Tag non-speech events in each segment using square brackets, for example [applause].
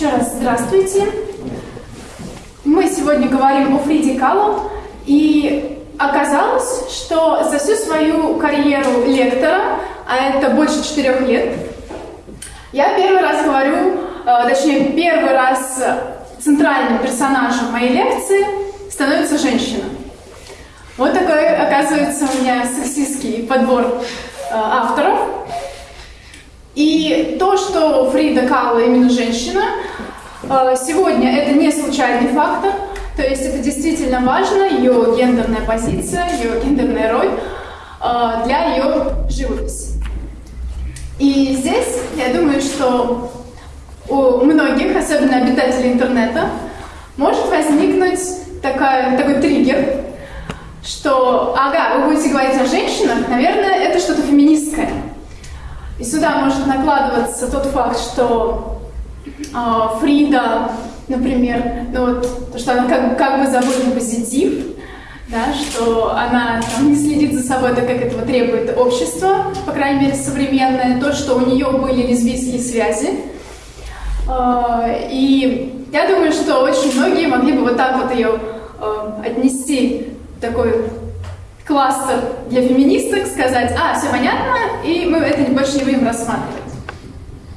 Еще раз здравствуйте. Мы сегодня говорим о Фриде Калло, и оказалось, что за всю свою карьеру лектора, а это больше четырех лет, я первый раз говорю, э, точнее, первый раз центральным персонажем моей лекции становится женщина. Вот такой, оказывается, у меня сексистский подбор э, авторов. И то, что Фрида Калла именно женщина, сегодня это не случайный фактор, то есть это действительно важно, ее гендерная позиция, ее гендерная роль э, для ее живописи. И здесь, я думаю, что у многих, особенно обитателей интернета, может возникнуть такая, такой триггер, что, ага, вы будете говорить о женщинах, наверное, это что-то феминистское. И сюда может накладываться тот факт, что Фрида, например, ну вот, то, что она как, как бы на позитив, да, что она там, не следит за собой, так как этого требует общество, по крайней мере, современное, то, что у нее были лесбийские связи. Э, и я думаю, что очень многие могли бы вот так вот ее э, отнести такой кластер для феминисток, сказать, а, все понятно, и мы это больше не будем рассматривать.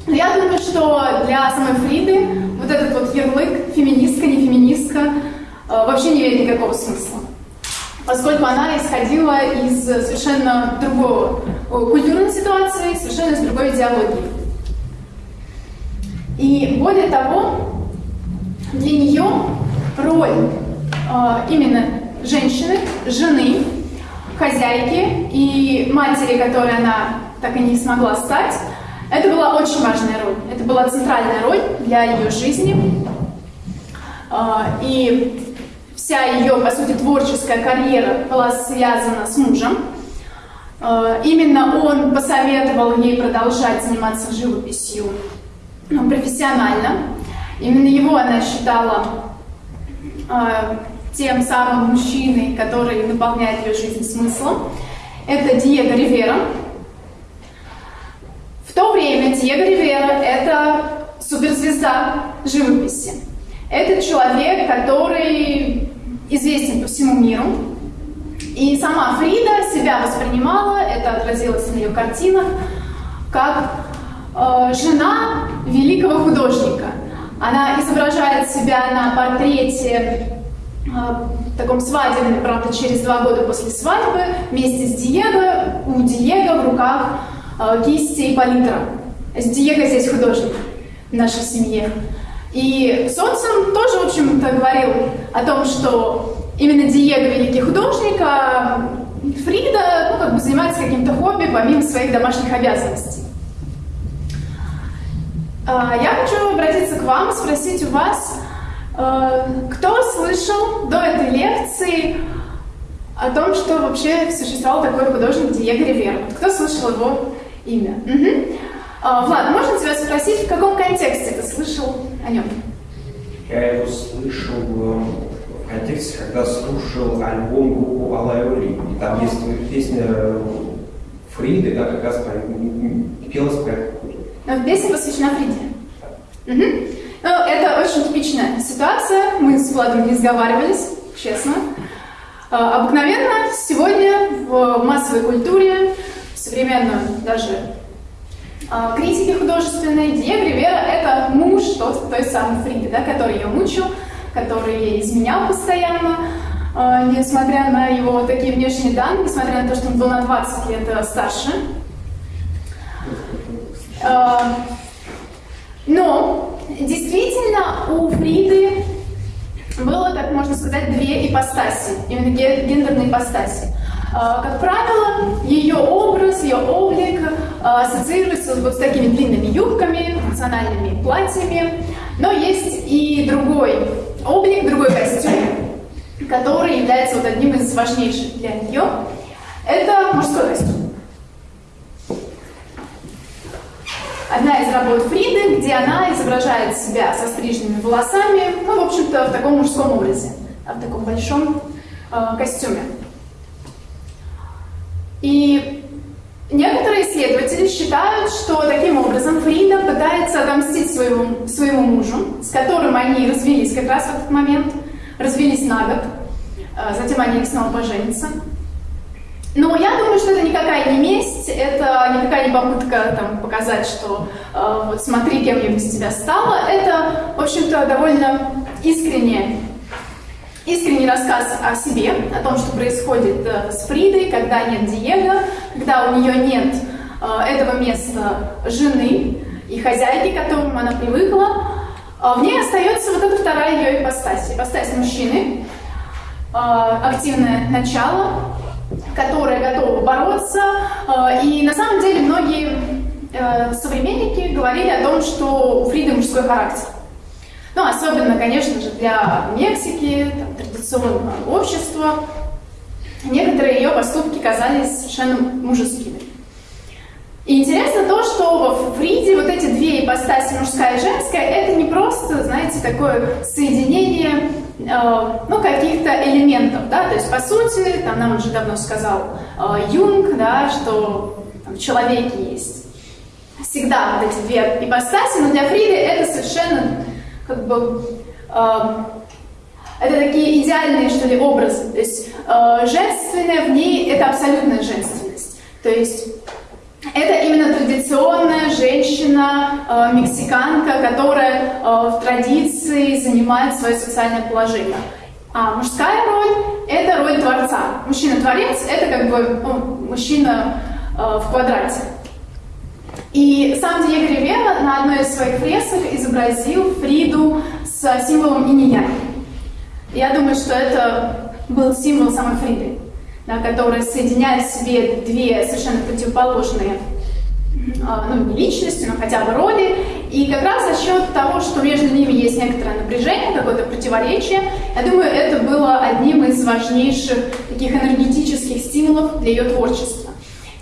Но я думаю, что для самой Фриды вот этот вот ярлык феминистка, не феминистка э, вообще не имеет никакого смысла. Поскольку она исходила из совершенно другого культурной ситуации, совершенно из другой идеологии. И более того, для нее роль э, именно женщины, жены, хозяйки и матери, которой она так и не смогла стать, это была очень важная роль. Это была центральная роль для ее жизни. А, и вся ее, по сути, творческая карьера была связана с мужем. А, именно он посоветовал ей продолжать заниматься живописью ну, профессионально. Именно его она считала а, тем самым мужчиной, который наполняет ее жизнь смыслом. Это Диего Ривера. В то время Диего Ривера – это суперзвезда живописи. Это человек, который известен по всему миру. И сама Фрида себя воспринимала, это отразилось на ее картинах, как э, жена великого художника. Она изображает себя на портрете а, в таком свадебном, правда, через два года после свадьбы, вместе с Диего, у Диего в руках э, кисти и палитра. Диего здесь художник в нашей семье. И Социн тоже, в общем-то, говорил о том, что именно Диего великий художник, а Фрида ну, как бы занимается каким-то хобби помимо своих домашних обязанностей. Я хочу обратиться к вам, спросить у вас, Э, кто слышал до этой лекции о том, что вообще существовал такой художник Диего Ривера? Кто слышал его имя? Угу. Влад, можно тебя спросить, в каком контексте ты слышал о нем? Я его слышал э, в контексте, когда слушал альбом группы Алайоли. И там есть песня Фриды, да, как раз пелась про это. Песня посвящена Фриде. Угу. Ну, это очень типичная ситуация. Мы с Владом не сговаривались, честно. А, обыкновенно сегодня в массовой культуре, в современной даже а, критике художественной, Диего Ривера — это муж тот, той самой Фриды, да, который ее мучил, который ей изменял постоянно, а, несмотря на его такие внешние данные, несмотря на то, что он был на 20 лет старше. Но Действительно, у Фриды было, так можно сказать, две ипостаси, именно гендерные ипостаси. А, как правило, ее образ, ее облик а, ассоциируется вот с такими длинными юбками, национальными платьями, но есть и другой облик, другой костюм, который является вот одним из важнейших для нее. Это мужской костюм. одна из работ Фриды, где она изображает себя со стриженными волосами, ну, в общем-то, в таком мужском образе, в таком большом э, костюме. И некоторые исследователи считают, что таким образом Фрида пытается отомстить своему, своему мужу, с которым они развелись как раз в этот момент, развелись на год, э, затем они снова поженятся. Но я думаю, что это никакая не месть, это никакая не попытка там, показать, что э, вот смотри, кем я без тебя стала. Это, в общем-то, довольно искренне, искренний рассказ о себе, о том, что происходит э, с Фридой, когда нет Диего, когда у нее нет э, этого места жены и хозяйки, к которому она привыкла. Э, в ней остается вот эта вторая ее ипостась, ипостась мужчины, э, активное начало, которая готова бороться. И на самом деле многие современники говорили о том, что у Фриды мужской характер. Ну, особенно, конечно же, для Мексики, там, традиционного общества, некоторые ее поступки казались совершенно мужескими. И интересно то, что в Фриде вот эти две ипостаси, мужская и женская, это не просто, знаете, такое соединение Э, ну, каких-то элементов, да, то есть, по сути, там нам уже давно сказал э, Юнг, да, что там, в человеке есть. Всегда вот эти две ипостаси, но для Фриды это совершенно, как бы, э, это такие идеальные, что ли, образы, то есть э, женственное в ней это абсолютная женственность, то есть это именно традиционная женщина, э, мексиканка, которая э, в традиции занимает свое социальное положение. А мужская роль – это роль творца. Мужчина-творец – это как бы ну, мужчина э, в квадрате. И сам Диего Ривера на одной из своих фресок изобразил Фриду с символом инь Я думаю, что это был символ самой Фриды да, которая соединяет в себе две совершенно противоположные а, ну, не личности, но хотя бы роли. И как раз за счет того, что между ними есть некоторое напряжение, какое-то противоречие, я думаю, это было одним из важнейших таких энергетических стимулов для ее творчества.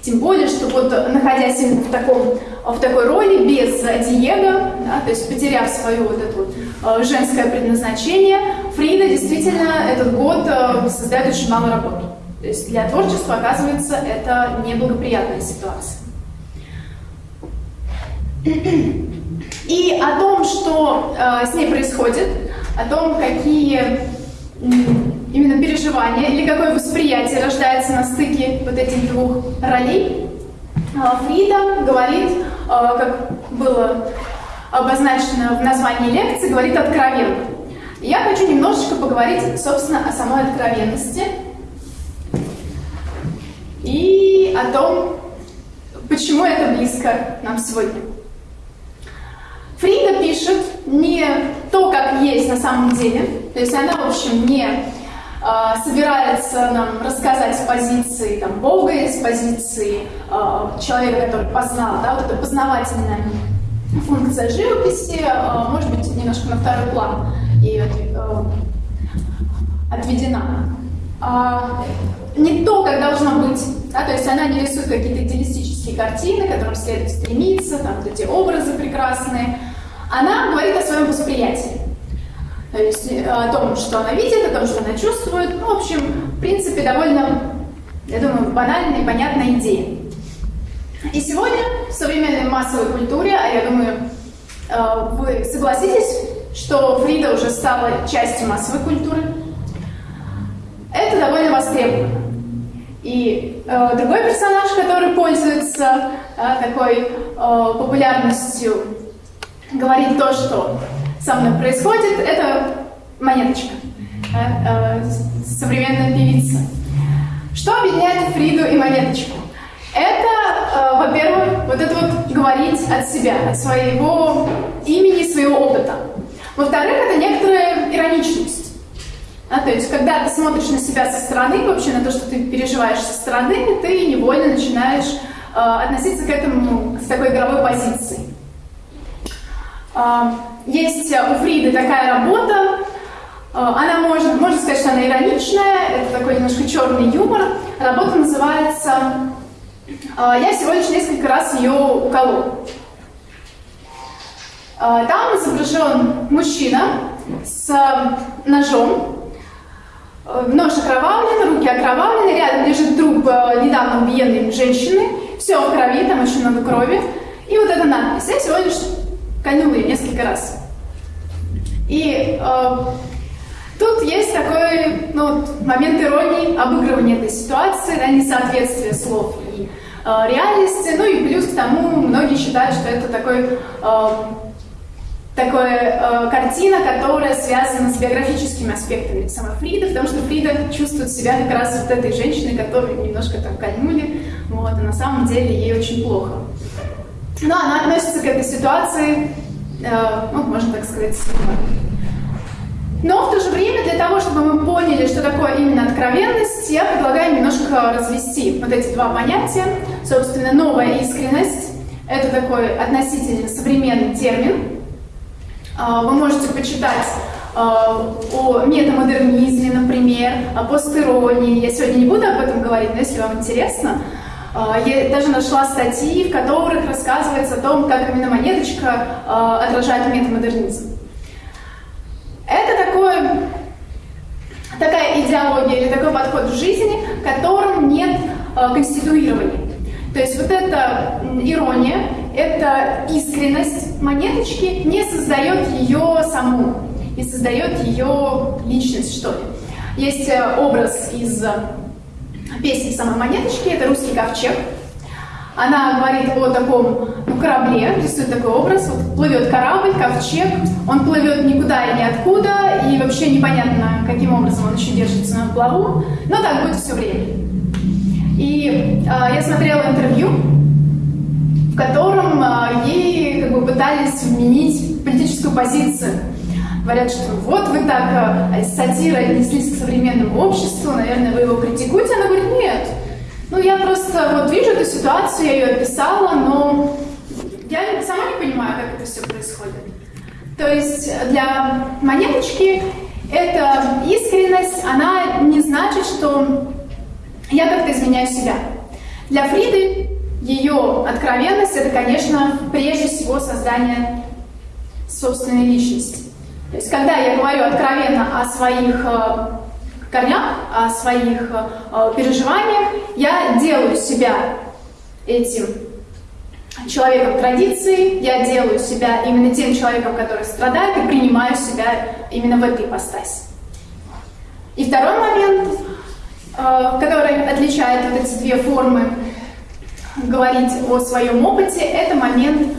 Тем более, что вот находясь именно в, таком, в такой роли, без Диего, да, то есть потеряв свое вот это вот а, женское предназначение, Фрида действительно этот год а, создает очень мало работы. То есть для творчества, оказывается, это неблагоприятная ситуация. И о том, что э, с ней происходит, о том, какие именно переживания или какое восприятие рождается на стыке вот этих двух ролей, э, Фрида говорит, э, как было обозначено в названии лекции, говорит откровенно. Я хочу немножечко поговорить, собственно, о самой откровенности, и о том, почему это близко нам сегодня. Фрида пишет не то, как есть на самом деле, то есть она, в общем, не э, собирается нам рассказать с позиции там, Бога, с позиции э, человека, который познал, да, вот эта познавательная функция живописи, э, может быть, немножко на второй план ее э, отведена. А, не то, как должно быть. Да, то есть она не рисует какие-то идеалистические картины, к которым следует стремиться, там вот эти образы прекрасные. Она говорит о своем восприятии. То есть э, о том, что она видит, о том, что она чувствует. Ну, в общем, в принципе, довольно, я думаю, банальная и понятная идея. И сегодня в современной массовой культуре, а я думаю, э, вы согласитесь, что Фрида уже стала частью массовой культуры, это довольно востребовано. И э, другой персонаж, который пользуется э, такой э, популярностью, говорит то, что со мной происходит, это монеточка, э, современная певица. Что объединяет Фриду и монеточку? Это, э, во-первых, вот это вот говорить от себя, от своего имени, своего опыта. Во-вторых, это некоторая ироничность. А, то есть, когда ты смотришь на себя со стороны, вообще на то, что ты переживаешь со стороны, ты невольно начинаешь э, относиться к этому с такой игровой позиции. Э, есть у Фриды такая работа, э, она может, можно сказать, что она ироничная, это такой немножко черный юмор. Работа называется э, «Я всего лишь несколько раз ее уколол». Э, там изображен мужчина с ножом, Нож окровавлен, руки окровавлены, рядом лежит труп э, недавно убиенной женщины. все в крови, там очень много крови. И вот эта надпись. Я всего лишь ее несколько раз. И э, тут есть такой ну, момент иронии, обыгрывания этой ситуации, да, несоответствие слов и э, реальности. Ну и плюс к тому многие считают, что это такой э, такая э, картина, которая связана с биографическими аспектами самой Фриды, потому что Фрида чувствует себя как раз вот этой женщиной, которую немножко там кольнули, вот, и на самом деле ей очень плохо. Но она относится к этой ситуации, э, ну, можно так сказать, Но в то же время для того, чтобы мы поняли, что такое именно откровенность, я предлагаю немножко развести вот эти два понятия. Собственно, новая искренность — это такой относительно современный термин, а, вы можете почитать а, о метамодернизме, например, о постиронии. Я сегодня не буду об этом говорить, но если вам интересно, я даже нашла статьи, в которых рассказывается о том, как именно монеточка отражает метамодернизм. Это такое, такая идеология или такой подход в жизни, в котором нет конституирования. То есть вот эта ирония, эта искренность монеточки не создает ее саму, не создает ее личность, что ли. Есть э, образ из э, песни самой монеточки, это русский ковчег. Она говорит о таком ну, корабле, рисует такой образ. Вот плывет корабль, ковчег, он плывет никуда и ниоткуда, и вообще непонятно, каким образом он еще держится на плаву, но так будет все время. И э, я смотрела интервью, в котором э, ей как бы пытались вменить политическую позицию. Говорят, что вот вы так э, сатира отнеслись к современному обществу, наверное, вы его критикуете. Она говорит, нет, ну я просто вот вижу эту ситуацию, я ее описала, но я сама не понимаю, как это все происходит. То есть для монеточки эта искренность, она не значит, что я как-то изменяю себя. Для Фриды ее откровенность — это, конечно, прежде всего создание собственной личности. То есть, когда я говорю откровенно о своих э, корнях, о своих э, переживаниях, я делаю себя этим человеком традиции, я делаю себя именно тем человеком, который страдает, и принимаю себя именно в этой ипостаси. И второй момент Э, который отличает вот эти две формы говорить о своем опыте, это момент,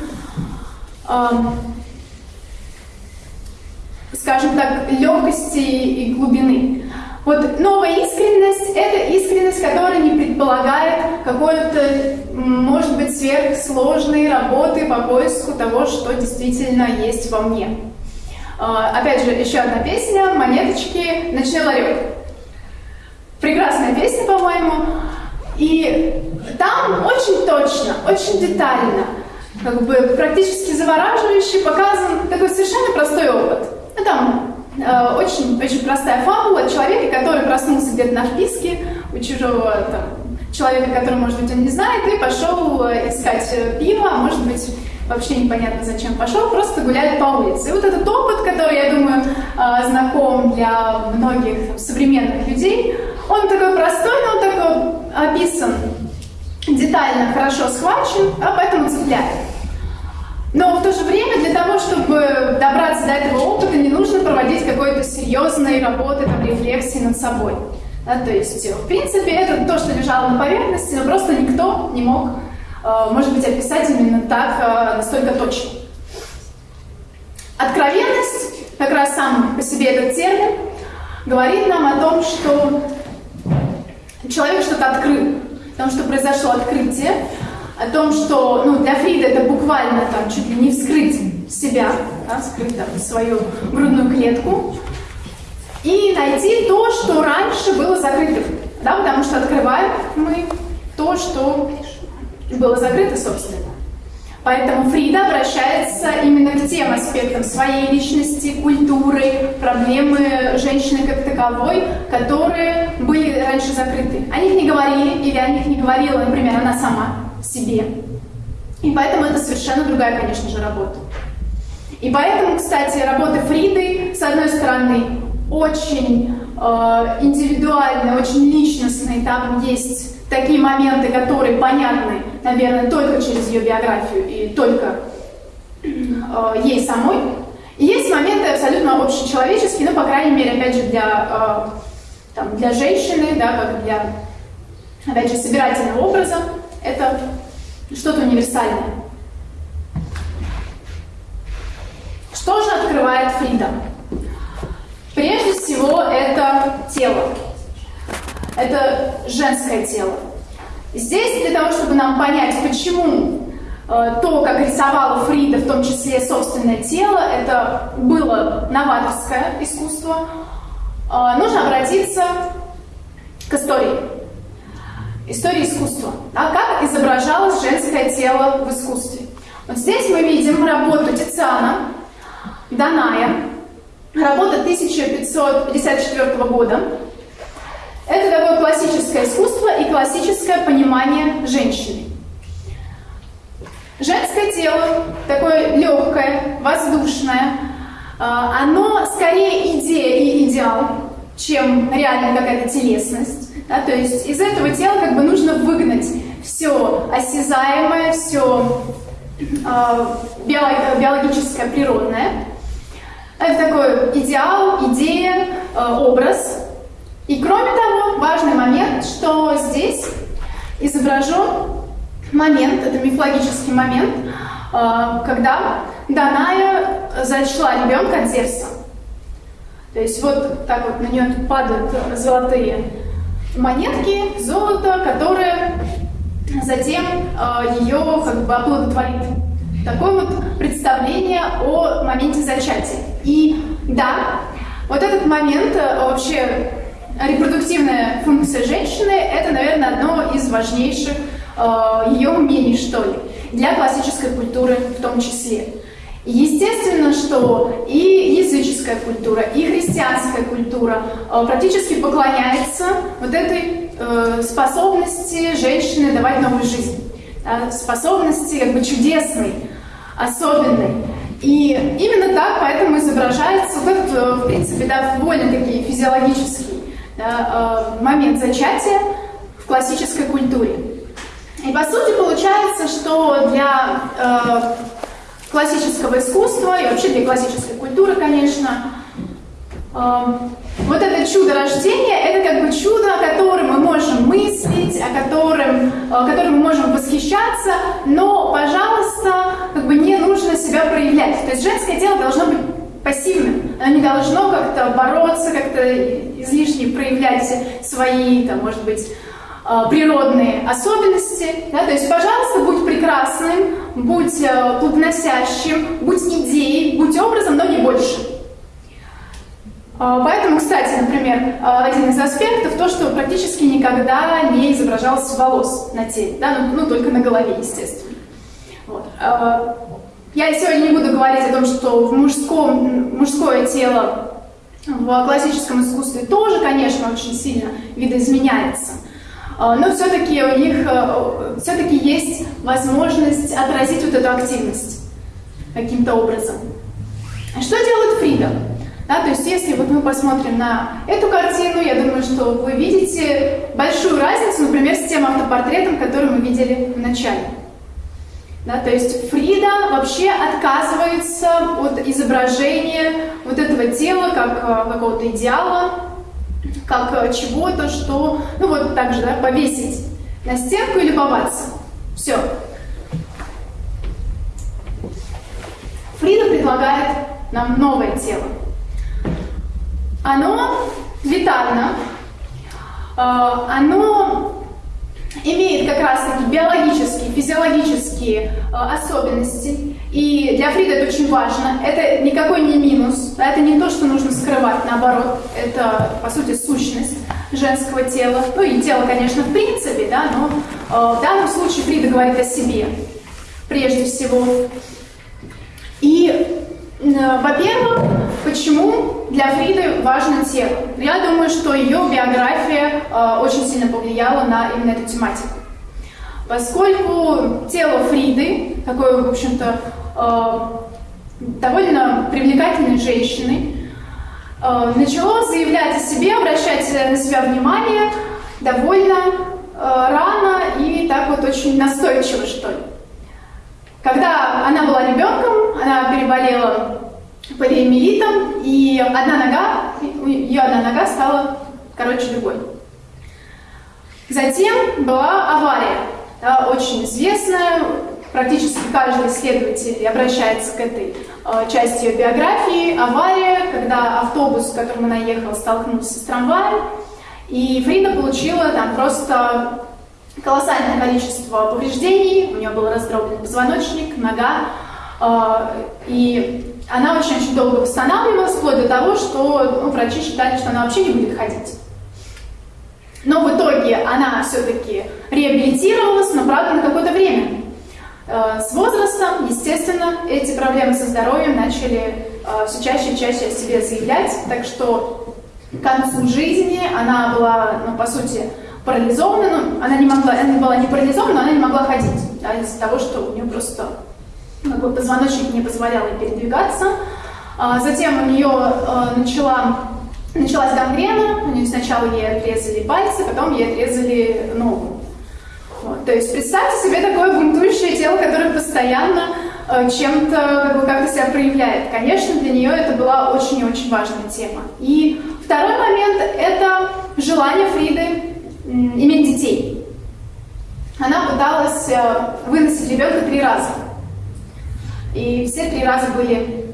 скажем так, легкости и глубины. Вот новая искренность — это искренность, которая не предполагает какой-то, может быть, сверхсложной работы по поиску того, что действительно есть во мне. Э, опять же, еще одна песня «Монеточки. Ночной ларек». Прекрасная песня, по-моему. И там очень точно, очень детально, как бы практически завораживающе показан такой совершенно простой опыт. Ну, там э, очень, очень простая фабула человека, который проснулся где-то на вписке у чужого там, человека, который, может быть, он не знает, и пошел э, искать э, пиво, а может быть, вообще непонятно зачем пошел, просто гуляет по улице. И вот этот опыт, который, я думаю, знаком для многих там, современных людей, он такой простой, но он такой описан, детально, хорошо схвачен, а поэтому цепляет. Но в то же время для того, чтобы добраться до этого опыта, не нужно проводить какой-то серьезной работы, там, рефлексии над собой. Да, то есть, в принципе, это то, что лежало на поверхности, но просто никто не мог, э, может быть, описать именно так, э, настолько точно. Откровенность, как раз сам по себе этот термин, говорит нам о том, что человек что-то открыл, о том, что произошло открытие, о том, что ну, для Фрида это буквально там чуть ли не вскрыть себя, да, вскрыть там, свою грудную клетку, и найти то, что раньше было закрытым, да, потому что открываем мы то, что было закрыто, собственно. Поэтому Фрида обращается именно к тем аспектам своей личности, культуры, проблемы женщины как таковой, которые были раньше закрыты. О них не говорили, или о них не говорила, например, она сама себе. И поэтому это совершенно другая, конечно же, работа. И поэтому, кстати, работы Фриды, с одной стороны, очень э, индивидуальные, очень личностные, там есть такие моменты, которые понятны наверное, только через ее биографию и только э, ей самой. И есть моменты абсолютно общечеловеческие, ну, по крайней мере, опять же, для, э, там, для женщины, да, как для, опять же, собирательного образа, это что-то универсальное. Что же открывает Фрида? Прежде всего, это тело. Это женское тело. Здесь для того, чтобы нам понять, почему э, то, как рисовала Фрида, в том числе собственное тело, это было новаторское искусство, э, нужно обратиться к истории. Истории искусства. А как изображалось женское тело в искусстве? Вот здесь мы видим работу Тициана, Даная, работа 1554 года. Это такое классическое искусство и классическое понимание женщины. Женское тело, такое легкое, воздушное, а, оно скорее идея и идеал, чем реально какая-то телесность. Да? То есть из этого тела как бы нужно выгнать все осязаемое, все э, а, биологическое, природное. Это такой идеал, идея, э, образ. И кроме того, важный момент, что здесь изображен момент, это мифологический момент, э, когда Даная зачла ребенка от Зевса. То есть вот так вот на нее падают золотые монетки, золото, которое затем э, ее как бы оплодотворит. Такое вот представление о моменте зачатия. И да, вот этот момент, э, вообще репродуктивная функция женщины, это, наверное, одно из важнейших э, ее умений, что ли, для классической культуры в том числе. Естественно, что и языческая культура, и христианская культура э, практически поклоняется вот этой э, способности женщины давать новую жизнь, способности как бы чудесной, особенной. И именно так поэтому изображается вот этот, э, в принципе, да, довольно-таки физиологический да, момент зачатия в классической культуре. И по сути получается, что для классического искусства и вообще для классической культуры, конечно, э, вот это чудо рождения, это как бы чудо, о котором мы можем мыслить, о котором, о котором мы можем восхищаться, но, пожалуйста, как бы не нужно себя проявлять. То есть женское тело должно быть пассивным, оно не должно как-то бороться, как-то излишне проявлять свои, там, может быть, природные особенности. Да? То есть, пожалуйста, будь прекрасным, будь э, плодоносящим, будь идеей, будь образом, но не больше. А, поэтому, кстати, например, один из аспектов то, что практически никогда не изображалось волос на теле, да, ну, ну только на голове, естественно. Вот. Я сегодня не буду говорить о том, что в мужском, мужское тело в классическом искусстве тоже, конечно, очень сильно видоизменяется. Но все-таки у них все-таки есть возможность отразить вот эту активность каким-то образом. Что делает Фрида? Да, то есть если вот мы посмотрим на эту картину, я думаю, что вы видите большую разницу, например, с тем автопортретом, который мы видели в начале. Да, то есть Фрида вообще отказывается от изображения вот этого тела как э, какого-то идеала, как э, чего-то, что, ну вот так же, да, повесить на стенку и любоваться. Все. Фрида предлагает нам новое тело. Оно витально, а, оно имеет как раз-таки биологические, физиологические а, особенности. И для Фрида это очень важно. Это никакой не минус, это не то, что нужно скрывать, наоборот. Это, по сути, сущность женского тела. Ну и тело, конечно, в принципе, да, но э, в данном случае Фрида говорит о себе прежде всего. И Э, во-первых, почему для Фриды важно тело? Я думаю, что ее биография э, очень сильно повлияла на именно эту тематику. Поскольку тело Фриды, такой, в общем-то, э, довольно привлекательной женщины, э, начало заявлять о себе, обращать на себя внимание довольно э, рано и так вот очень настойчиво, что ли. Когда она была ребенком, она переболела полиэмилитом, и одна нога, ее одна нога стала короче другой. Затем была авария, да, очень известная, практически каждый исследователь обращается к этой э, части ее биографии. Авария, когда автобус, в котором она ехала, столкнулся с трамваем, и Фрида получила там просто колоссальное количество повреждений, у нее был раздроблен позвоночник, нога, и она очень-очень долго восстанавливалась, вплоть до того, что ну, врачи считали, что она вообще не будет ходить. Но в итоге она все-таки реабилитировалась, но, правда, на какое-то время. Э, с возрастом, естественно, эти проблемы со здоровьем начали э, все чаще и чаще о себе заявлять, так что к концу жизни она была, ну, по сути, парализована, ну, она не могла, она была не парализована, она не могла ходить, да, из-за того, что у нее просто как бы, позвоночник не позволял ей передвигаться. А затем у нее э, начала, началась гангрена, у нее сначала ей отрезали пальцы, потом ей отрезали ногу. Вот. То есть представьте себе такое бунтующее тело, которое постоянно э, чем-то как бы, как себя проявляет. Конечно, для нее это была очень и очень важная тема. И второй момент – это желание Фриды иметь детей. Она пыталась э, выносить ребенка три раза. И все три раза были,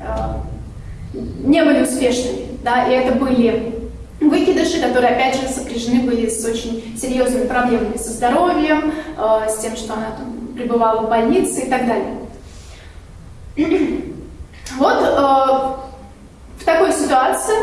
э, не были успешными. Да? И это были выкидыши, которые, опять же, сопряжены были с очень серьезными проблемами со здоровьем, э, с тем, что она там, пребывала в больнице и так далее. [clears throat] Вот в такой ситуации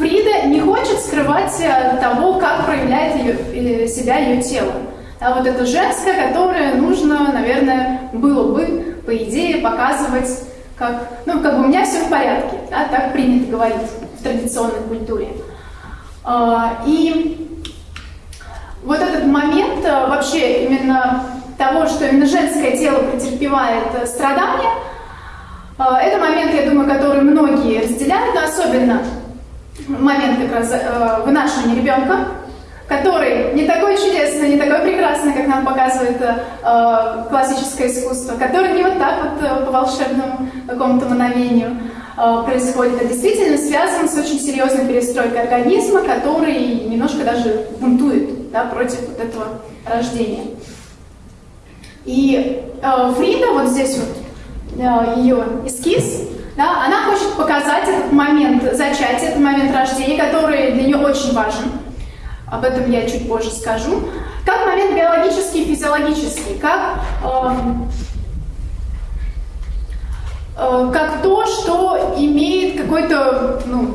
Фрида не хочет скрывать э, того, как проявляет ее, э, себя ее тело. А вот это женское, которое нужно, наверное, было бы, по идее, показывать, как, ну, как бы у меня все в порядке, да, так принято говорить в традиционной культуре. А, и вот этот момент э, вообще именно того, что именно женское тело претерпевает страдания, это момент, я думаю, который многие разделяют, но особенно момент как раз э, вынашивания ребенка, который не такой чудесный, не такой прекрасный, как нам показывает э, классическое искусство, который не вот так вот э, по волшебному какому-то мановению э, происходит, а действительно связан с очень серьезной перестройкой организма, который немножко даже бунтует да, против вот этого рождения. И э, Фрида, вот здесь вот э, ее эскиз, да, она хочет показать этот момент зачатия, этот момент рождения, который для нее очень важен. Об этом я чуть позже скажу. Как момент биологический и физиологический, как, э, э, как то, что имеет какой-то, ну,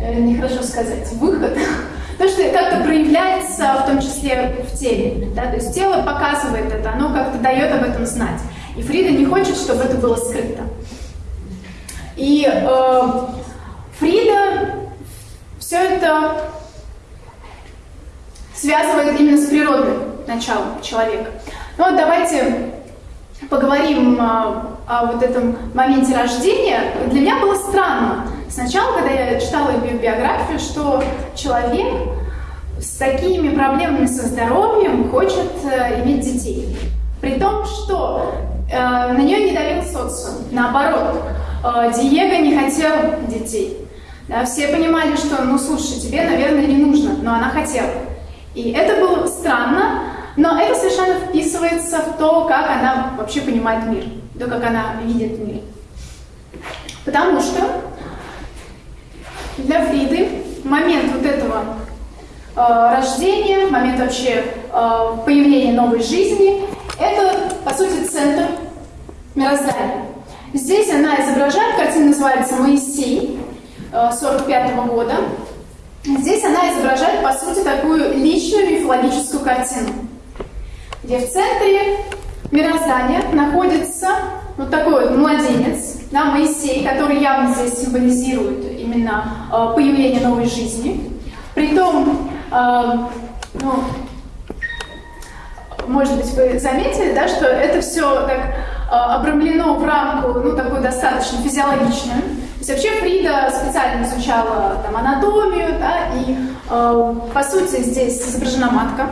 э, нехорошо сказать, выход, [laughs] то, что как-то проявляется, в том числе в теле. Да? То есть тело показывает это, оно как-то дает об этом знать. И Фрида не хочет, чтобы это было скрыто. И э, Фрида все это связывает именно с природным началом человека. Ну вот давайте поговорим о, о вот этом моменте рождения. Для меня было странно сначала, когда я читала биографию, что человек с такими проблемами со здоровьем хочет э, иметь детей. При том, что э, на нее не давил социум. Наоборот, Э, Диего не хотел детей. Да, все понимали, что, ну, слушай, тебе, наверное, не нужно, но она хотела. И это было странно, но это совершенно вписывается в то, как она вообще понимает мир, то, как она видит мир. Потому что для Фриды момент вот этого э, рождения, момент вообще э, появления новой жизни, это, по сути, центр мироздания. Здесь она изображает, картина называется «Моисей» 45 -го года. Здесь она изображает, по сути, такую личную мифологическую картину, где в центре мироздания находится вот такой вот младенец, да, Моисей, который явно здесь символизирует именно э, появление новой жизни. Притом, э, ну, может быть, вы заметили, да, что это все так э, обрамлено в рамку, ну, такую достаточно физиологичную. То есть вообще Фрида специально изучала там, анатомию, да, и, э, по сути, здесь изображена матка.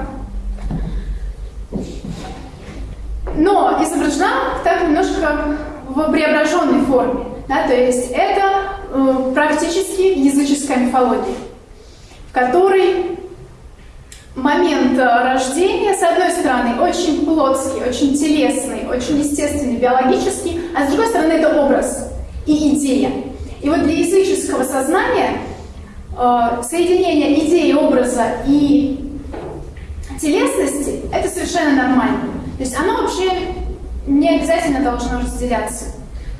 но изображена так немножко в преображенной форме. Да, то есть это э, практически языческая мифология, в которой момент рождения, с одной стороны, очень плотский, очень телесный, очень естественный, биологический, а с другой стороны, это образ и идея. И вот для языческого сознания э, соединение идеи, образа и телесности – это совершенно нормально. То есть оно вообще не обязательно должно разделяться.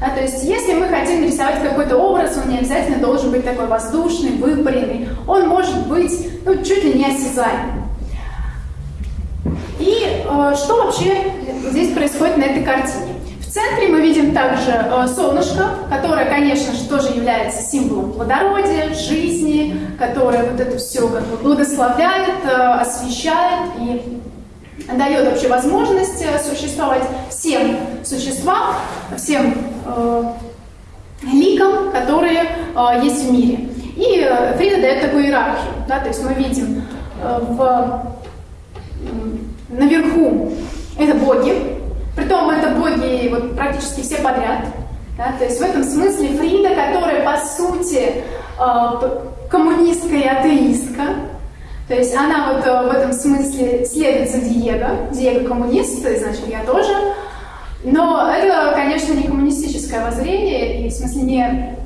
Да, то есть если мы хотим нарисовать какой-то образ, он не обязательно должен быть такой воздушный, выпаренный. Он может быть ну, чуть ли не осязаемый. И э, что вообще здесь происходит на этой картине? Центре мы видим также э, солнышко, которое, конечно же, тоже является символом плодородия, жизни, которое вот это все как бы благословляет, э, освещает и дает вообще возможность э, существовать всем существам, всем ликам, которые есть в мире. И Фрида дает такую иерархию. Да, то есть мы видим э, в, наверху это боги, притом это боги вот, практически все подряд. Да, то есть в этом смысле Фрида, которая по сути э, коммунистка и атеистка, то есть она вот э, в этом смысле следует за Диего. Диего коммунист, значит, я тоже. Но это, конечно, не коммунистическое воззрение, и в смысле не,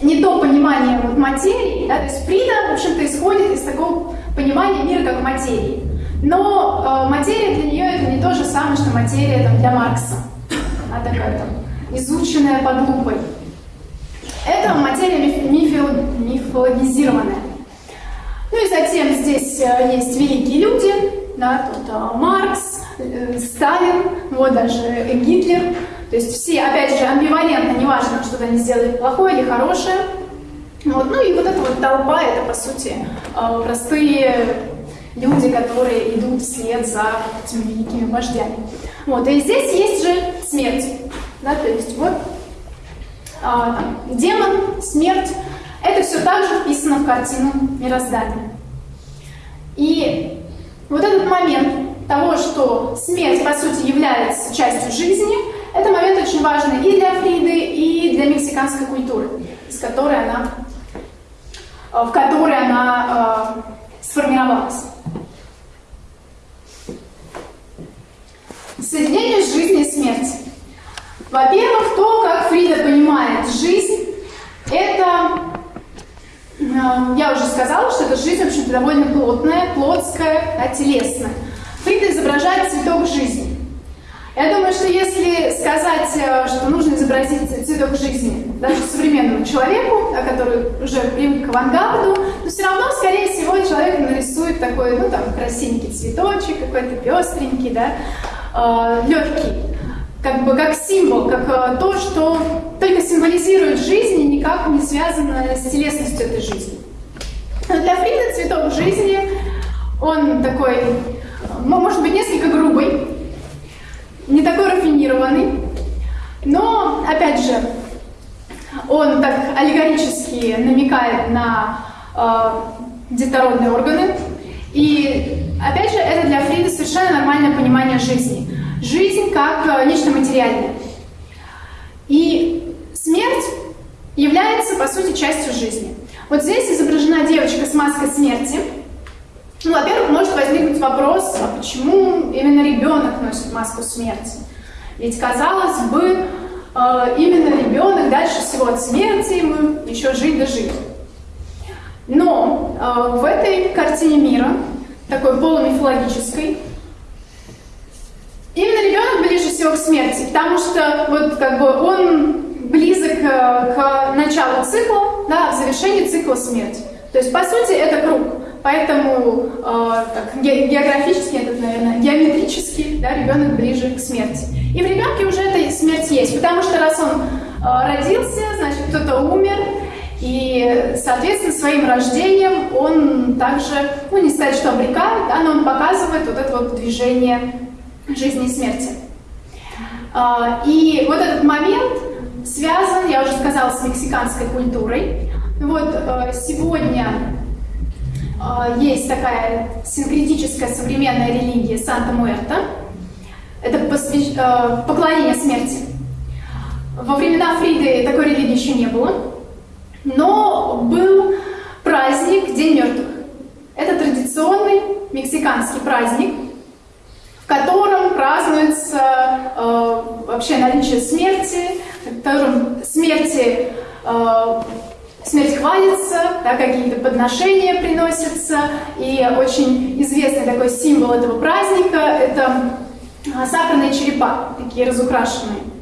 не то понимание вот материи. Да? То есть Фрида, в общем-то, исходит из такого понимания мира как материи. Но э, материя для нее это не то же самое, что материя там, для Маркса. Она такая там изученная под лупой. Это материя миф, мифологизированная. Ну и затем здесь э, есть великие люди, да, тут э, Маркс, э, Сталин, вот даже Гитлер. То есть все, опять же, амбивалентно, неважно, что они сделали плохое или хорошее. Вот. Ну и вот эта вот толпа, это по сути простые люди, которые идут вслед за этими великими вождями. Вот. И здесь есть же смерть. Да, то есть вот а, демон, смерть, это все также вписано в картину мироздания. И вот этот момент того, что смерть, по сути, является частью жизни, это момент очень важный и для Фриды, и для мексиканской культуры, из которой она, в которой она э, сформировалась. Соединение жизни и смерти. Во-первых, то, как Фрида понимает жизнь, это Э, я уже сказала, что эта жизнь, в общем-то, довольно плотная, плотская, да, телесная. Фрида изображает цветок жизни. Я думаю, что если сказать, э, что нужно изобразить цветок жизни даже современному человеку, который уже привык к авангарду, то все равно, скорее всего, человек нарисует такой, ну, там, красивенький цветочек, какой-то пестренький, да, э, легкий как бы как символ, как э, то, что только символизирует жизнь и никак не связано с телесностью этой жизни. Для Фрида цветок жизни, он такой, э, может быть, несколько грубый, не такой рафинированный, но, опять же, он так аллегорически намекает на э, детородные органы. И, опять же, это для Фрида совершенно нормальное понимание жизни жизнь как э, нечто материальное. И смерть является, по сути, частью жизни. Вот здесь изображена девочка с маской смерти. Ну, во-первых, может возникнуть вопрос, а почему именно ребенок носит маску смерти? Ведь, казалось бы, э, именно ребенок дальше всего от смерти ему еще жить да жить. Но э, в этой картине мира, такой полумифологической, Именно ребенок ближе всего к смерти, потому что вот как бы он близок э, к началу цикла, да, к завершению цикла смерти. То есть, по сути, это круг. Поэтому э, так, географически, это, наверное, геометрически, да, ребенок ближе к смерти. И в ребенке уже эта смерть есть, потому что раз он э, родился, значит, кто-то умер, и, соответственно, своим рождением он также, ну, не сказать, что обрекает, да, но он показывает вот это вот движение жизни и смерти. А, и вот этот момент связан, я уже сказала, с мексиканской культурой. Вот э, сегодня э, есть такая синкретическая современная религия Санта-Муэрта. это посвящ... э, поклонение смерти. Во времена Фриды такой религии еще не было, но был праздник День мертвых. Это традиционный мексиканский праздник, в котором празднуется э, вообще наличие смерти, в котором смерти, э, смерть хвалится, да, какие-то подношения приносятся, и очень известный такой символ этого праздника – это э, сахарные черепа, такие разукрашенные.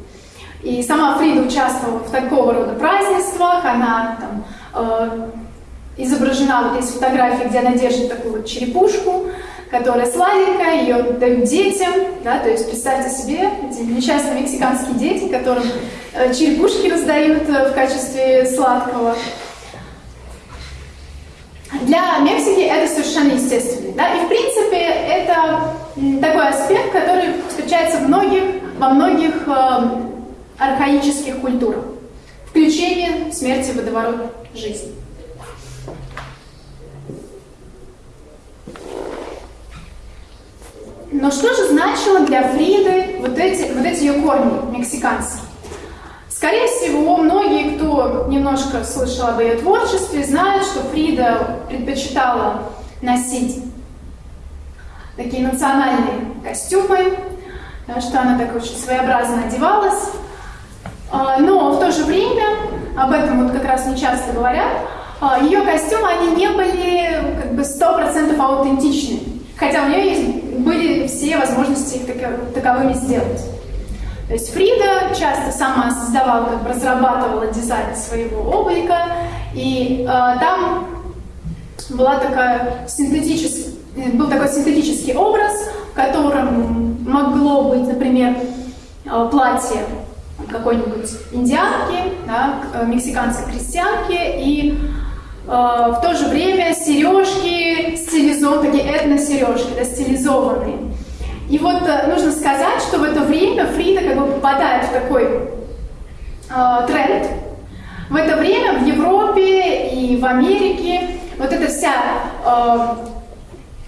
И сама Фрида участвовала в такого рода празднествах, она там, э, изображена, вот есть фотография, где она держит такую вот черепушку, которая сладенькая, ее дают детям, да, то есть представьте себе эти несчастные мексиканские дети, которым э, черепушки раздают э, в качестве сладкого. Для Мексики это совершенно естественно. Да? И в принципе это такой аспект, который встречается многих, во многих э, архаических культурах. Включение смерти в водоворот жизни. Но что же значило для Фриды вот эти, вот эти ее корни мексиканские? Скорее всего, многие, кто немножко слышал об ее творчестве, знают, что Фрида предпочитала носить такие национальные костюмы, что она так очень своеобразно одевалась. А, но в то же время, об этом вот как раз не часто говорят, а, ее костюмы, они не были как бы 100% аутентичны. Хотя у нее есть, были все возможности их таковыми сделать. То есть Фрида часто сама создавала, как бы разрабатывала дизайн своего облика, и э, там была такая синтетическая, был такой синтетический образ, в котором могло быть, например, платье какой-нибудь индианки, да, мексиканской крестьянки, и э, в то же время сережки стилизованные, этно-сережки, да, стилизованные. И вот э, нужно сказать, что в это время Фрида как бы попадает в такой э, тренд. В это время в Европе и в Америке вот эта вся э,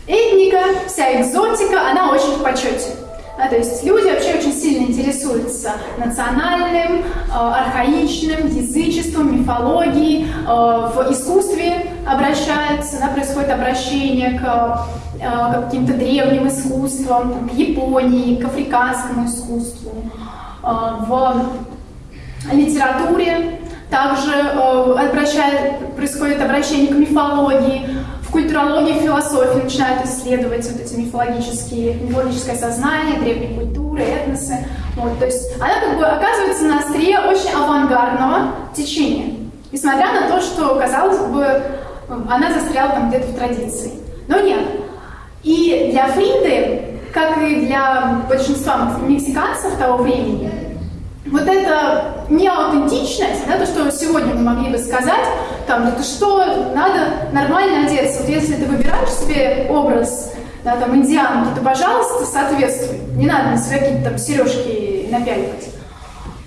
этника, вся экзотика, она очень в почете. Да, то есть люди вообще очень сильно интересуются национальным, э, архаичным, язычеством, мифологией, э, в искусстве обращаются, да, происходит обращение к, э, каким-то древним искусствам, к Японии, к африканскому искусству. Э, в литературе также э, происходит обращение к мифологии, культурологии, философии начинают исследовать вот эти мифологические, мифологическое сознание, древние культуры, этносы. Вот, то есть она как бы оказывается на острие очень авангардного течения, несмотря на то, что, казалось бы, она застряла там где-то в традиции. Но нет. И для Фриды, как и для большинства мексиканцев того времени, вот эта неаутентичность, да, то, что сегодня мы могли бы сказать, там, это что, надо нормально одеться. Вот если ты выбираешь себе образ да, там, индианки, то, пожалуйста, соответствуй. Не надо на себя какие-то там сережки напяливать.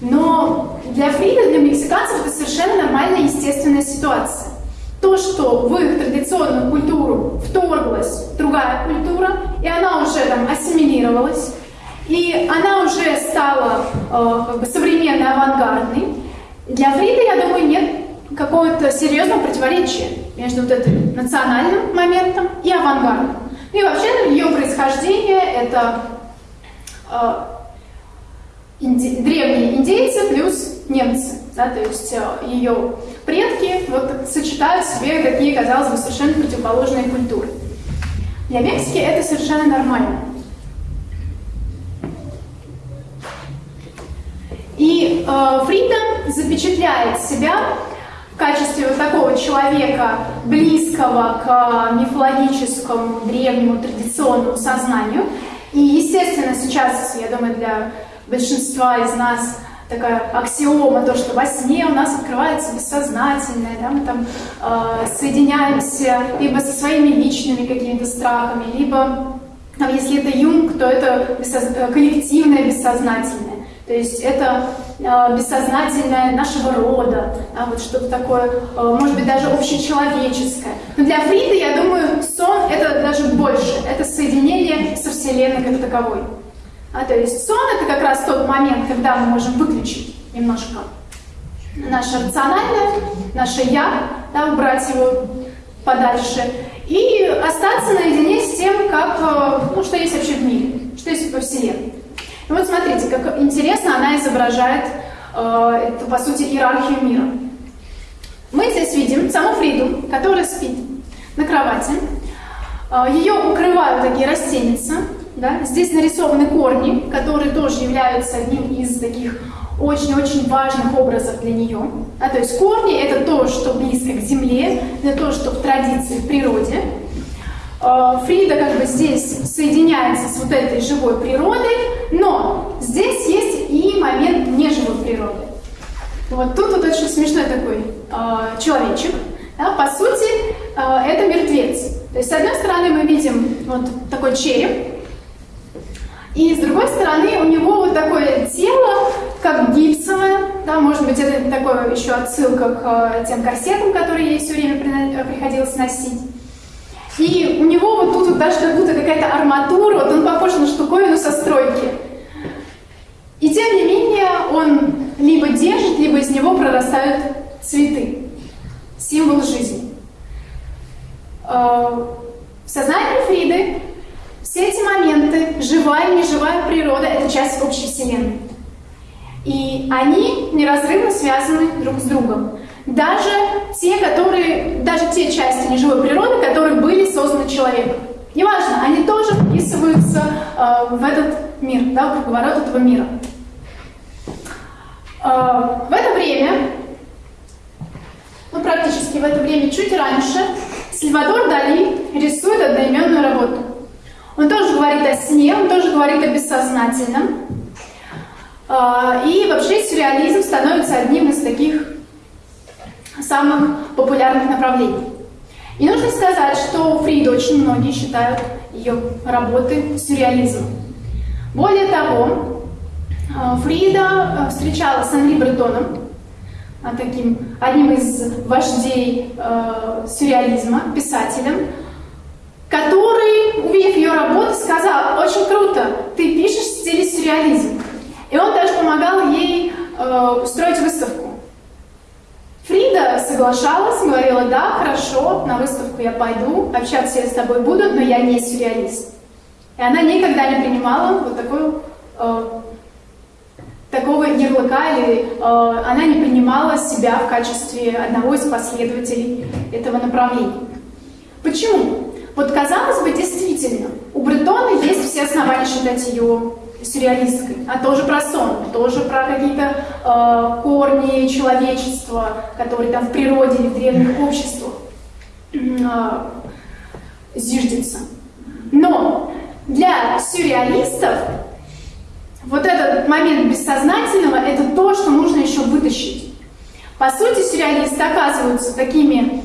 Но для Фрида, для мексиканцев это совершенно нормальная, естественная ситуация. То, что в их традиционную культуру вторглась другая культура, и она уже там ассимилировалась, и она уже стала э, как бы современной, авангардной. Для Фрида, я думаю, нет какого-то серьезного противоречия между вот этим национальным моментом и авангардом. И вообще ее происхождение это э, инди древние индейцы плюс немцы. Да, то есть э, ее предки вот, сочетают в себе такие, казалось бы, совершенно противоположные культуры. Для Мексики это совершенно нормально. И э, Фрида запечатляет себя в качестве вот такого человека, близкого к мифологическому, древнему, традиционному сознанию. И, естественно, сейчас, я думаю, для большинства из нас такая аксиома, то, что во сне у нас открывается бессознательное, да, мы там э, соединяемся либо со своими личными какими-то страхами, либо, там, если это Юнг, то это бессоз... коллективное бессознательное. То есть это э, бессознательное нашего рода, да, вот что-то такое, э, может быть, даже общечеловеческое. Но для Фриды, я думаю, сон — это даже больше, это соединение со Вселенной как таковой. А, то есть сон это как раз тот момент, когда мы можем выключить немножко наше рациональное, наше я, да, убрать его подальше и остаться наедине с тем, как, э, ну, что есть вообще в мире, что есть во Вселенной. И вот смотрите, как интересно она изображает э, эту, по сути, иерархию мира. Мы здесь видим саму Фриду, которая спит на кровати. Э, ее укрывают такие растеницы. Да? Здесь нарисованы корни, которые тоже являются одним из таких очень-очень важных образов для нее. А, то есть корни — это то, что близко к земле, это то, что в традиции, в природе. А, Фрида как бы здесь соединяется с вот этой живой природой, но здесь есть и момент неживой природы. Вот тут вот очень смешной такой э, человечек. Да, по сути, э, это мертвец. То есть, с одной стороны, мы видим вот такой череп, и с другой стороны, у него вот такое тело, как гипсовое, да, может быть, это такое еще отсылка к э, тем корсетам, которые ей все время э, приходилось носить. И у него вот тут вот даже как будто какая-то арматура, вот он похож на штуковину со стройки. И тем не менее он либо держит, либо из него прорастают цветы, символ жизни. Э, в сознании Фриды все эти моменты, живая и неживая природа, это часть общей Вселенной. И они неразрывно связаны друг с другом. Даже те, которые, даже те части неживой природы, которые были созданы человеком. Неважно, они тоже вписываются э, в этот мир, да, в круговорот этого мира. Э, в это время, ну практически в это время, чуть раньше, Сальвадор Дали рисует одноименную работу. Он тоже говорит о сне, он тоже говорит о бессознательном. А, и вообще сюрреализм становится одним из таких самых популярных направлений. И нужно сказать, что Фрида очень многие считают ее работы сюрреализмом. Более того, а, Фрида а, встречалась с Анри Бретоном, таким одним из вождей сюрреализма, писателем, который, увидев ее работу, сказал, очень круто, ты пишешь в стиле сюрреализм. И он даже помогал ей э, устроить выставку. Фрида соглашалась, говорила, да, хорошо, на выставку я пойду, общаться я с тобой буду, но я не сюрреалист. И она никогда не принимала вот такой, э, такого ярлыка, или э, она не принимала себя в качестве одного из последователей этого направления. Почему? Вот казалось бы, действительно, у Бретона есть все основания считать ее сюрреалисткой, а тоже про сон, тоже про какие-то э, корни человечества, которые там в природе или в древних обществах э, зиждется. Но для сюрреалистов вот этот момент бессознательного – это то, что нужно еще вытащить. По сути, сюрреалисты оказываются такими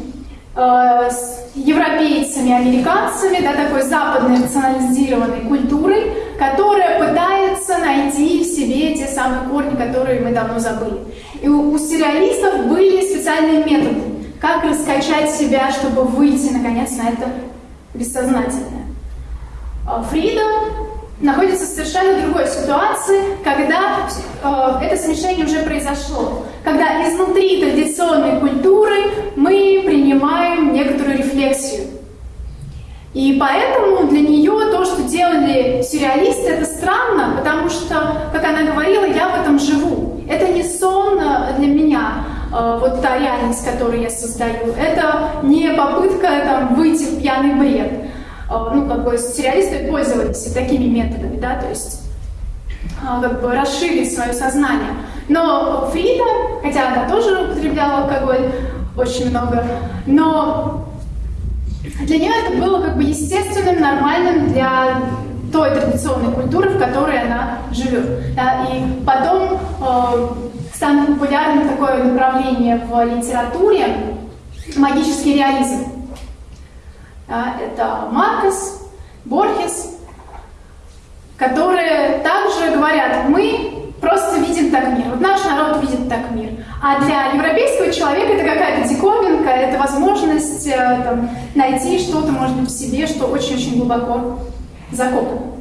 э, европейцами, американцами, да, такой западной рационализированной культурой, которая пытается найти в себе те самые корни, которые мы давно забыли. И у, у сюрреалистов были специальные методы, как раскачать себя, чтобы выйти, наконец, на это бессознательное. А Фрида находится в совершенно другой ситуации, когда э, это смешение уже произошло. Когда изнутри традиционной культуры мы принимаем некоторую рефлексию. И поэтому для нее то, что делали сюрреалисты, это странно, потому что, как она говорила, я в этом живу. Это не сон э, для меня, э, вот та реальность, которую я создаю. Это не попытка там, выйти в пьяный бред. Э, ну, как бы сюрреалисты пользовались такими методами, да, то есть как бы расширить свое сознание. Но Фрида, хотя она тоже употребляла алкоголь очень много, но для нее это было как бы естественным, нормальным для той традиционной культуры, в которой она живет. Да, и потом э, станет популярным такое направление в литературе магический реализм. Да, это Маркос, Борхес, которые также говорят, мы просто видим так мир. Вот наш народ видит так мир. А для европейского человека это какая-то диковинка, это возможность э, там, найти что-то, может быть, в себе, что очень-очень глубоко закопано.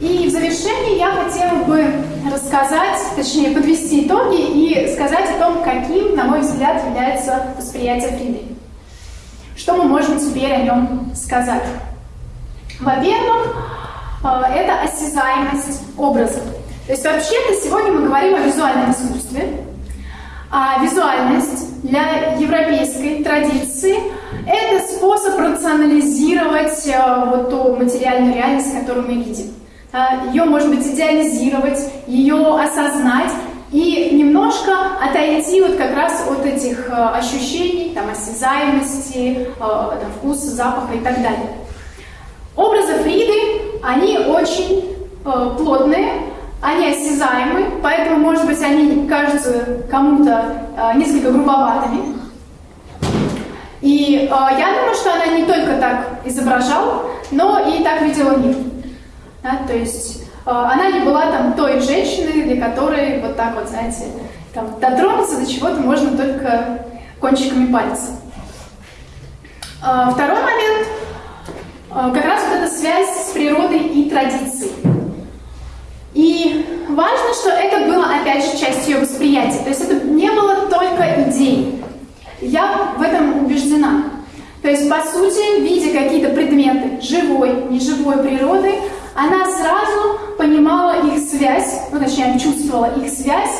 в завершении я хотела бы рассказать, точнее подвести итоги и сказать о том, каким, на мой взгляд, является восприятие Фриды. Что мы можем теперь о нем сказать? Во-первых, э, это осязаемость образа. То есть вообще-то сегодня мы говорим о визуальном искусстве, а визуальность для европейской традиции – это способ рационализировать э, вот ту материальную реальность, которую мы видим. Ее, может быть, идеализировать, ее осознать и немножко отойти вот как раз от этих э, ощущений, там, осязаемости, э, там, вкуса, запаха и так далее. Образы Фриды, они очень плотные, они осязаемы, поэтому, может быть, они кажутся кому-то э, несколько грубоватыми. И э, я думаю, что она не только так изображала, но и так видела мир. Да, то есть э, она не была там той женщиной, для которой вот так вот, знаете, там, дотронуться до чего-то можно только кончиками пальца. Э, второй момент, э, как раз вот эта связь с природой и традицией. И важно, что это было, опять же, частью ее восприятия. То есть это не было только идеей. Я в этом убеждена. То есть, по сути, видя какие-то предметы живой, неживой природы, она сразу понимала их связь, ну, точнее, чувствовала их связь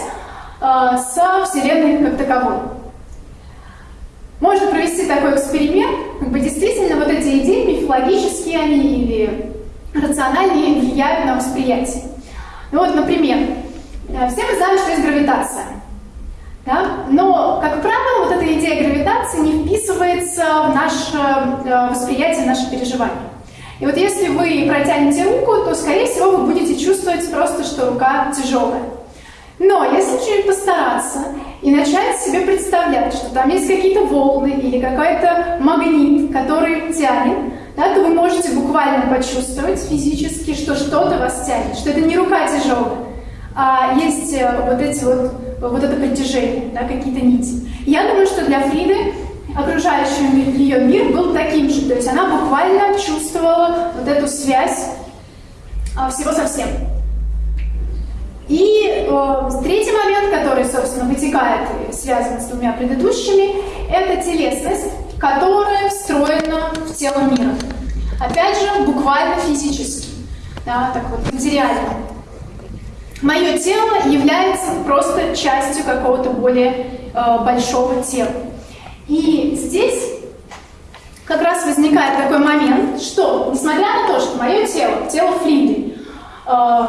э, со Вселенной как таковой. Можно провести такой эксперимент, как бы действительно вот эти идеи, мифологические они или рациональные, влияют на восприятие. Ну вот, например, э, все мы знаем, что есть гравитация. Да? Но, как правило, вот эта идея гравитации не вписывается в наше э, восприятие, в наше переживание. И вот если вы протянете руку, то, скорее всего, вы будете чувствовать просто, что рука тяжелая. Но если чуть постараться и начать себе представлять, что там есть какие-то волны или какой-то магнит, который тянет, да, то вы можете буквально почувствовать физически, что что-то вас тянет, что это не рука тяжелая, а есть э, вот эти вот, вот это притяжение, да, какие-то нити. Я думаю, что для Фриды окружающий ее мир был таким же, то есть она буквально чувствовала вот эту связь а, всего со всем. И э, третий момент, который, собственно, вытекает и связан с двумя предыдущими, это телесность, которая встроена в тело мира. Опять же, буквально физически, да, так вот, материально. Мое тело является просто частью какого-то более э, большого тела. И здесь как раз возникает такой момент, что, несмотря на то, что мое тело, тело Фриды, э,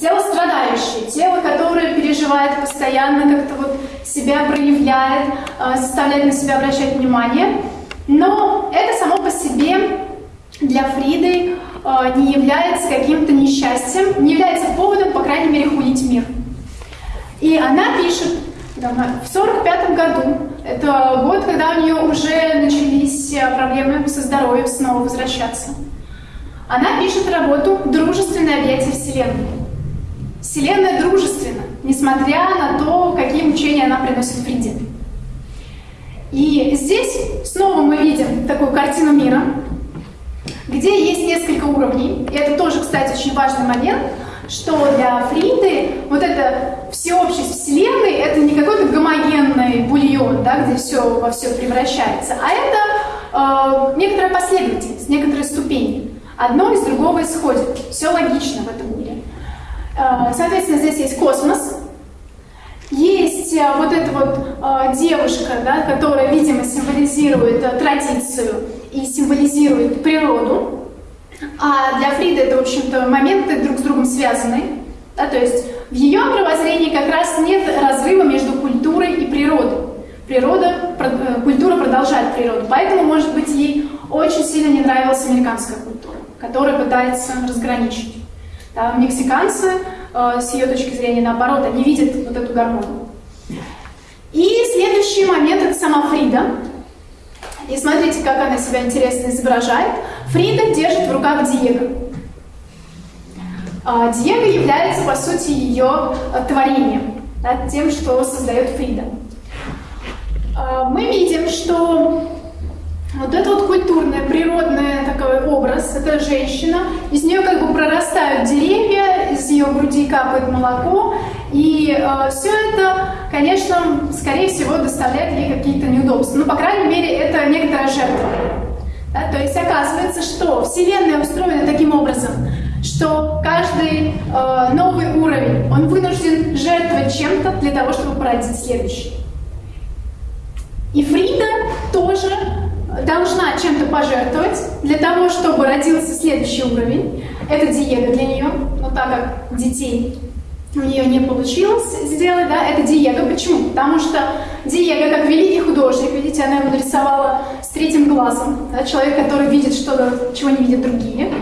тело страдающее, тело, которое переживает постоянно, как-то вот себя проявляет, э, заставляет на себя обращать внимание, но это само по себе для Фриды э, не является каким-то несчастьем, не является поводом, по крайней мере, хулить мир. И она пишет в 45 году, это год, когда у нее уже начались э, проблемы со здоровьем снова возвращаться, она пишет работу «Дружественное объятие Вселенной». Вселенная дружественна, несмотря на то, какие мучения она приносит Фриде. И здесь снова мы видим такую картину мира, где есть несколько уровней. И это тоже, кстати, очень важный момент, что для Фриды вот эта всеобщесть Вселенной — это не какой-то гомогенный бульон, да, где все во все превращается, а это э, некоторая последовательность, некоторые ступени. Одно из другого исходит. Все логично в этом мире. Э, соответственно, здесь есть космос, есть э, вот эта вот э, девушка, да, которая, видимо, символизирует традицию и символизирует природу. А для Фриды это, в общем-то, моменты друг с другом связаны. Да, то есть в ее мировоззрении как раз нет разрыва между культурой и природой. Природа, культура продолжает природу. Поэтому, может быть, ей очень сильно не нравилась американская культура, которая пытается разграничить. Да, мексиканцы, э, с ее точки зрения, наоборот, они видят вот эту гармонию. И следующий момент – это сама Фрида. И смотрите, как она себя интересно изображает. Фрида держит в руках Диего. А, Диего является, по сути, ее э, творением, да, тем, что создает Фрида. А, мы видим, что вот это вот культурный, природный такой образ, это женщина, из нее как бы прорастают деревья, ее груди капает молоко, и э, все это, конечно, скорее всего, доставляет ей какие-то неудобства. Ну, по крайней мере, это некоторая жертва. Да? То есть оказывается, что Вселенная устроена таким образом, что каждый э, новый уровень, он вынужден жертвовать чем-то для того, чтобы породить следующий. И Фрида тоже должна чем-то пожертвовать для того, чтобы родился следующий уровень. Это диета для нее, но так как детей у нее не получилось сделать, да, это Диего. Почему? Потому что Диего, как великий художник, видите, она его нарисовала с третьим глазом, да, человек, который видит что-то, чего не видят другие.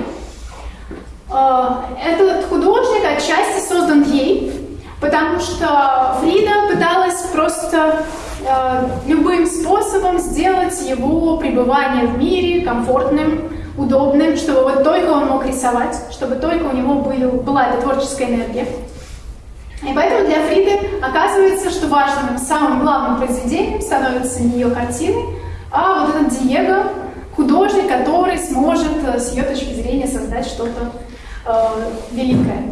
А, этот художник отчасти создан ей, потому что Фрида пыталась просто а, любым способом сделать его пребывание в мире комфортным, удобным, чтобы вот только он мог рисовать, чтобы только у него были, была эта творческая энергия. И поэтому для Фриды оказывается, что важным, самым главным произведением становится не ее картины, а вот этот Диего, художник, который сможет э, с ее точки зрения создать что-то э, великое.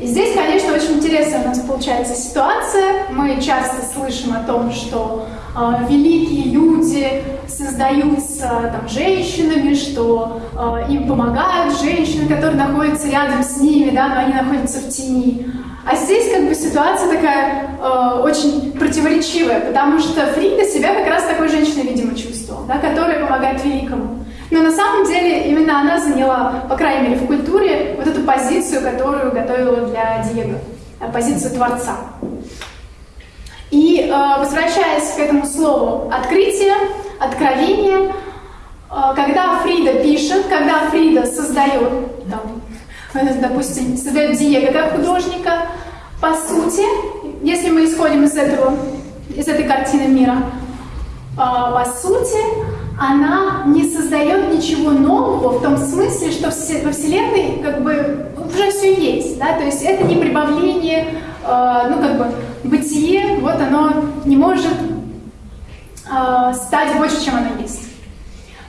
И здесь, конечно, очень интересная у нас получается ситуация. Мы часто слышим о том, что э, великие люди создаются там, женщинами, что э, им помогают женщины, которые находятся рядом с ними, да, но они находятся в тени. А здесь как бы ситуация такая э, очень противоречивая, потому что Фрида себя как раз такой женщиной, видимо, чувствовала, да, которая помогает великому. Но на самом деле именно она заняла, по крайней мере в культуре, вот эту позицию, которую готовила для Диего, э, позицию Творца. И э, возвращаясь к этому слову «открытие», «откровение», э, когда Фрида пишет, когда Фрида создает там, допустим, создает Диего как художника, по сути, если мы исходим из этого, из этой картины мира, по сути, она не создает ничего нового в том смысле, что во Вселенной как бы уже все есть, да, то есть это не прибавление, а, ну как бы бытие, вот оно не может а, стать больше, чем оно есть.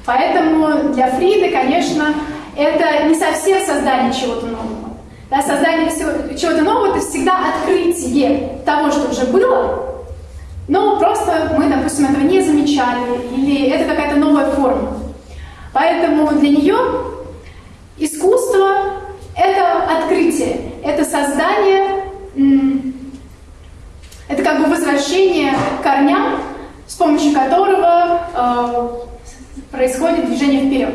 Поэтому для Фриды, конечно, это не совсем создание чего-то нового. Да, создание чего-то нового — это всегда открытие того, что уже было, но просто мы, допустим, этого не замечали, или это какая-то новая форма. Поэтому для нее искусство — это открытие, это создание, это как бы возвращение к корням, с помощью которого э, происходит движение вперед.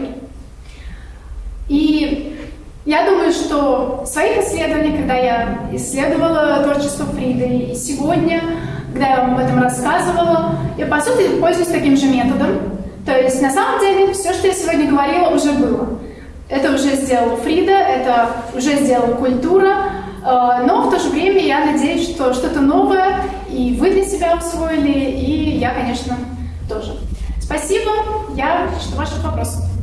И я думаю, что в своих исследованиях, когда я исследовала творчество Фриды, и сегодня, когда я вам об этом рассказывала, я, по сути, пользуюсь таким же методом. То есть, на самом деле, все, что я сегодня говорила, уже было. Это уже сделала Фрида, это уже сделала культура, э, но в то же время я надеюсь, что что-то новое и вы для себя усвоили, и я, конечно, тоже. Спасибо, я жду ваших вопросов.